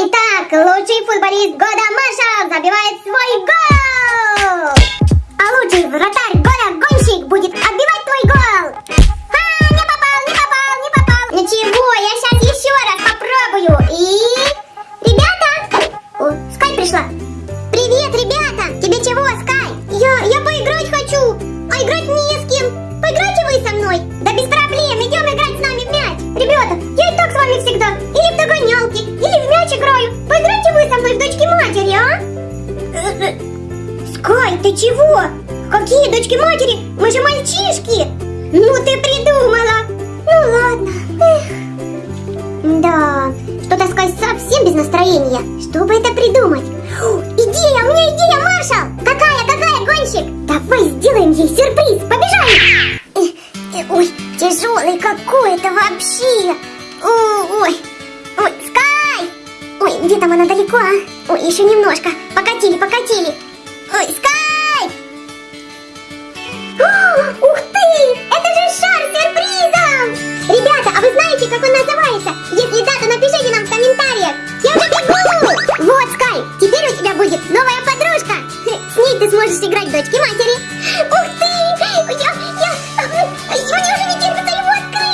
Итак, лучший футболист года Маша забивает свой гол! А лучший вратарь года гонщик будет отбивать твой гол! А, не попал, не попал, не попал! Ничего, я сейчас настроения. Что это придумать? О, идея, у меня идея, Маршал! Какая, какая, гонщик? Давай сделаем ей сюрприз, побежали! Э, э, Ой, тяжелый какой-то вообще! О, Ой, ой, Скай! Ой, где там она далеко, а? Ой, еще немножко. Покатили, покатили. Ой, Скай! О, ух ты! Это же шар с сюрпризом! Ребята, а вы знаете, как он называется? Если да, Ней ты сможешь играть дочки матери. Ух ты! Я, я, мне уже не терпится его открыть.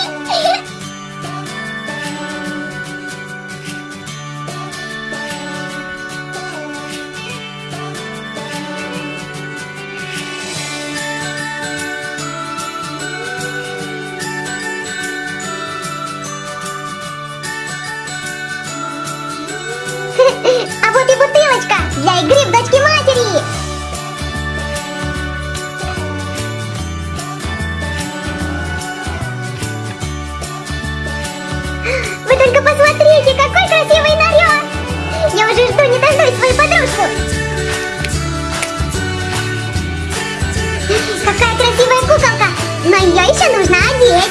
Ее еще нужно одеть.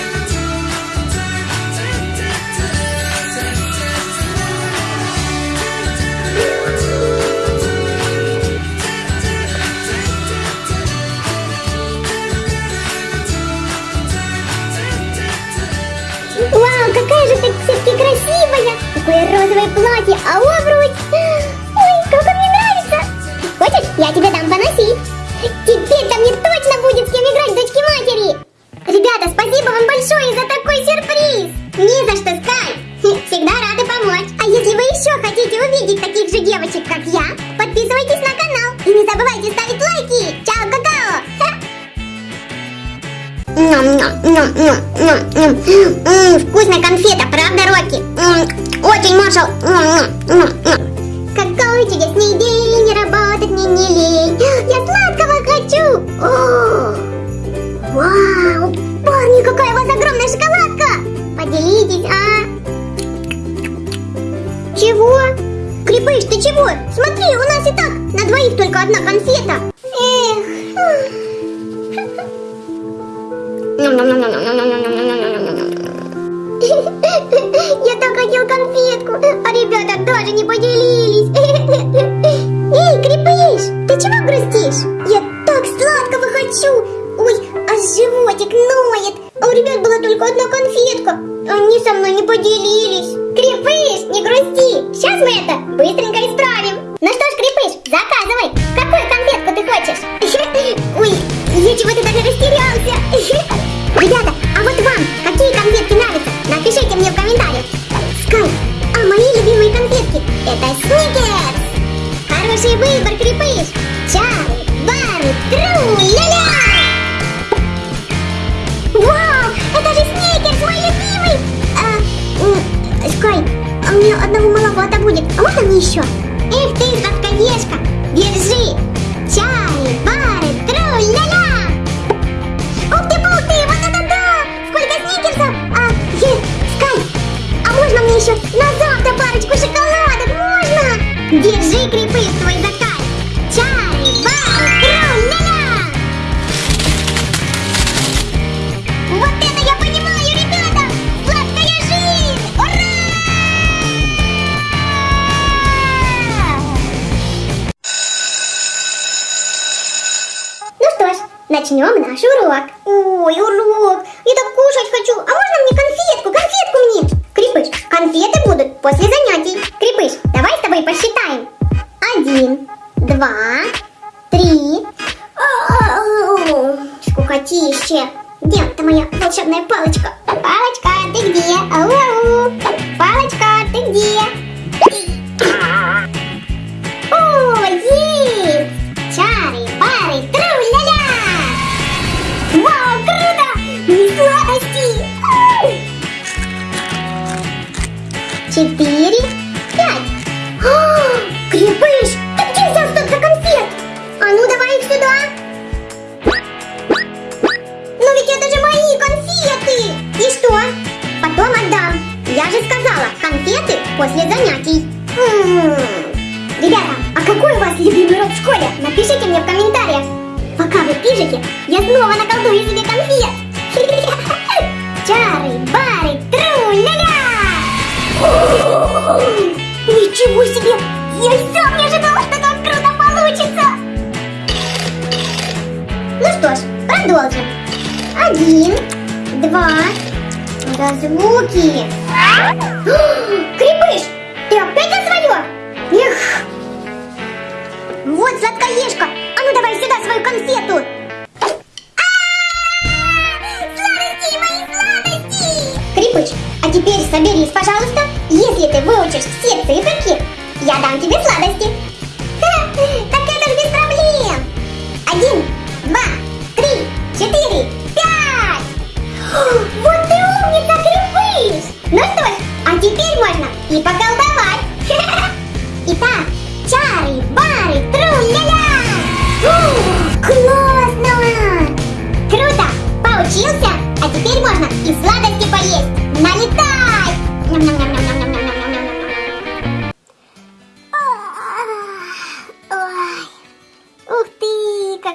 Вау, какая же ты все-таки красивая! Какое розовое платье, а обруч! Ой, как он мне нравится! Хочешь, я тебе дам поносить? Такой сюрприз! Не за что, Скай! Всегда рады помочь! А если вы еще хотите увидеть таких же девочек, как я, подписывайтесь на канал и не забывайте ставить лайки! Чао, какао! Вкусная конфета, правда, Рокки? Очень, Маршал. Какой чудесный день, работать мне не лень. Я сладкого хочу. О, Вау, чего? Смотри, у нас и так на двоих только одна конфета. Эх. Я так хотел конфетку, а ребята даже не поделились. Эй, Крепыш, ты чего грустишь? Я так сладкого хочу. Ой, а животик ноет. А у ребят была только одна конфетка. Они со мной не поделились. Я чего-то даже растерялся. Ребята, а вот вам какие конфетки нравятся? Напишите мне в комментариях. Скай, а мои любимые конфетки это сникерс. Хороший выбор, крепыш. Чары, бары, тру-ля-ля. Вау, это же сникерс, мой любимый. А, Скай, а мне одного маловато будет. А можно мне еще? Эх ты, сладкоежка, держи. Еще на завтра парочку шоколадок? Можно? Держи, крепыш, твой заказ. Чай, бай, тру-ля-ля! Вот это я понимаю, ребята! Сладкая жизнь! Ура! Ну что ж, начнем наш урок. Ой, урок. Я так конфеты после занятий. М, Ребята, а какой у вас любимый род в школе? Напишите мне в комментариях. Пока вы пишете, я снова наколдую себе конфет. Чары, бары, тру-ля-ля! Ничего себе! Я и сам не ожидала, что так круто получится! Ну что ж, продолжим. Один, два, да сладкоежка, а ну давай сюда свою конфету. Сладости, мои сладости! Крепыш, а теперь соберись, пожалуйста. Если ты выучишь все циферки, я дам тебе сладости. Ха, так это ж без проблем. Один, два, три, четыре, пять. Вот ты умница, Крепыш. Ну что ж, а теперь можно и поколдовать.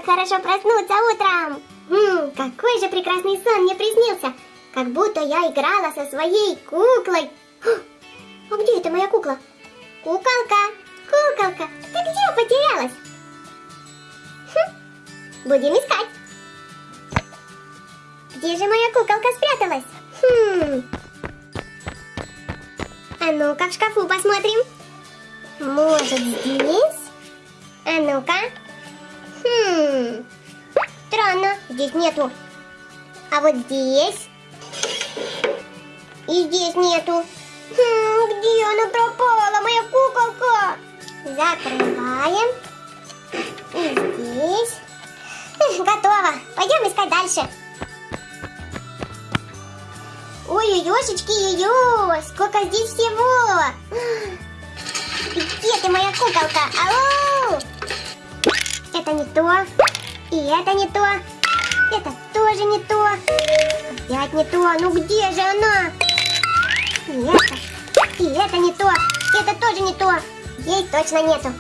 Хорошо проснуться утром! М, какой же прекрасный сон мне приснился! Как будто я играла со своей куклой. А где это моя кукла? Куколка, куколка, ты где потерялась? Хм, будем искать. Где же моя куколка спряталась? Хм. А ну-ка в шкафу посмотрим. Может здесь? А ну-ка. Хм. Странно, здесь нету. А вот здесь? И здесь нету. Хм, где она пропала, моя куколка? Закрываем. И здесь. Эх, Готово. Пойдем искать дальше. Ой-ой-ошечки, ой сколько здесь всего. Где ты, моя куколка? Ау! Это не то. И это не то. Это тоже не то. Опять не то. Ну где же она? И это. И это не то. Это тоже не то. Здесь точно нету.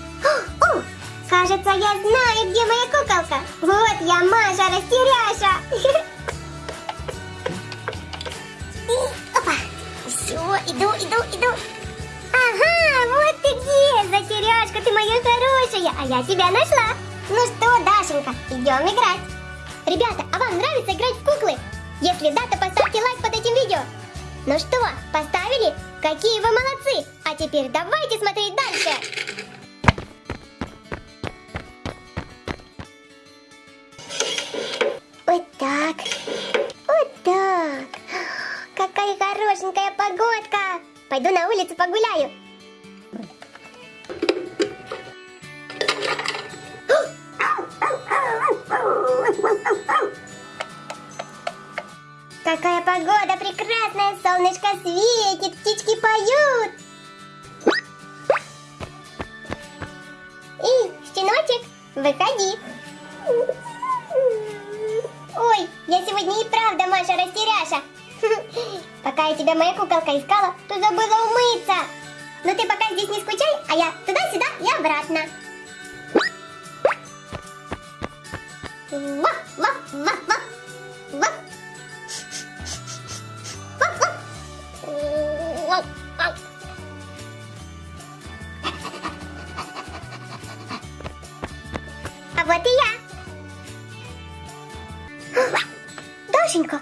О, кажется, я знаю, где моя куколка. Вот я, Маша Растеряша. Опа. Все, иду, иду, иду. Ага, вот ты где, Затеряшка, ты моя хорошая, а я тебя нашла. Ну что, Дашенька, идем играть. Ребята, а вам нравится играть в куклы? Если да, то поставьте лайк под этим видео. Ну что, поставили? Какие вы молодцы! А теперь давайте смотреть дальше. Вот так. Вот так. Какая хорошенькая погодка. Пойду на улицу погуляю. Какая погода прекрасная, солнышко светит, птички поют. Эй, щеночек, выходи. Ой, я сегодня и правда Маша растеряша. Пока я тебя моя куколка искала, то забыла умыться. Но ты пока здесь не скучай, а я туда-сюда и обратно. Ва, ва, ва, ва, А вот и я. Дашенька,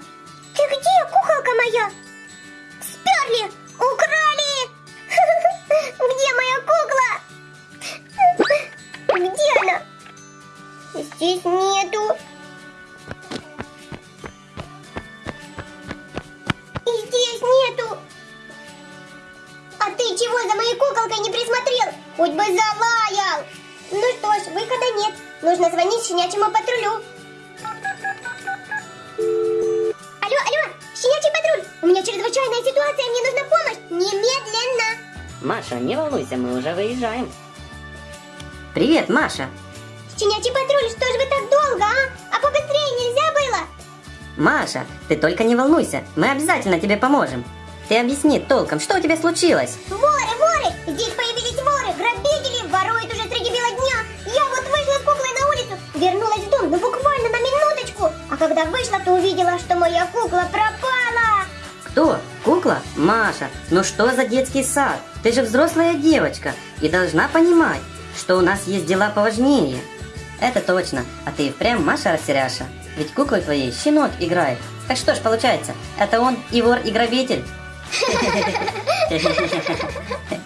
Хоть бы залаял. Ну что ж, выхода нет. Нужно звонить щенячьему патрулю. Алло, алло, щенячий патруль. У меня чрезвычайная ситуация, мне нужна помощь. Немедленно. Маша, не волнуйся, мы уже выезжаем. Привет, Маша. Щенячий патруль, что же вы так долго, а? А побыстрее нельзя было? Маша, ты только не волнуйся, мы обязательно тебе поможем. Ты объясни толком, что у тебя случилось? Воры, А когда вышла, то увидела, что моя кукла пропала. Кто? Кукла? Маша, ну что за детский сад? Ты же взрослая девочка и должна понимать, что у нас есть дела поважнее. Это точно, а ты и впрямь Маша растеряша. Ведь куклой твоей щенок играет. Так что ж получается, это он и вор, и грабитель.